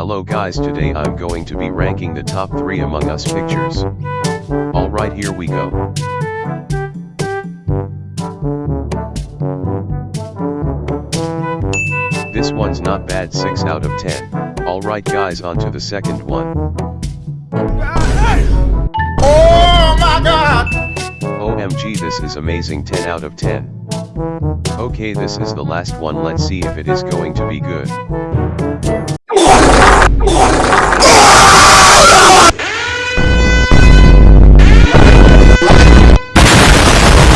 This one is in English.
Hello guys today I'm going to be ranking the top 3 Among Us pictures. Alright here we go. This one's not bad 6 out of 10. Alright guys on to the second one. Oh my god! OMG this is amazing 10 out of 10. Okay this is the last one let's see if it is going to be good.